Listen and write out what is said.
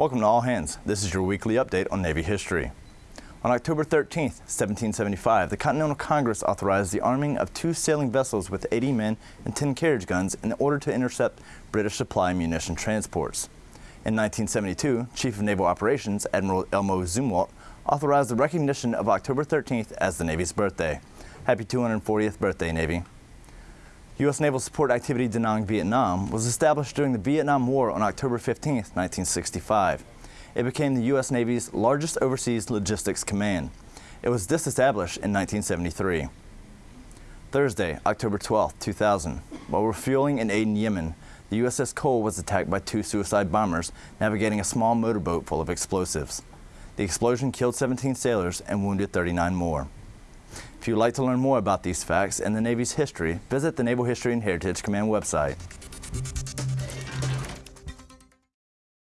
Welcome to All Hands. This is your weekly update on Navy history. On October 13, 1775, the Continental Congress authorized the arming of two sailing vessels with 80 men and 10 carriage guns in order to intercept British supply munition transports. In 1972, Chief of Naval Operations Admiral Elmo Zumwalt authorized the recognition of October 13th as the Navy's birthday. Happy 240th birthday, Navy. U.S. Naval Support Activity Da Nang, Vietnam was established during the Vietnam War on October 15, 1965. It became the U.S. Navy's largest overseas logistics command. It was disestablished in 1973. Thursday, October 12, 2000, while refueling in Aden, Yemen, the USS Cole was attacked by two suicide bombers navigating a small motorboat full of explosives. The explosion killed 17 sailors and wounded 39 more. If you'd like to learn more about these facts and the Navy's history, visit the Naval History and Heritage Command website.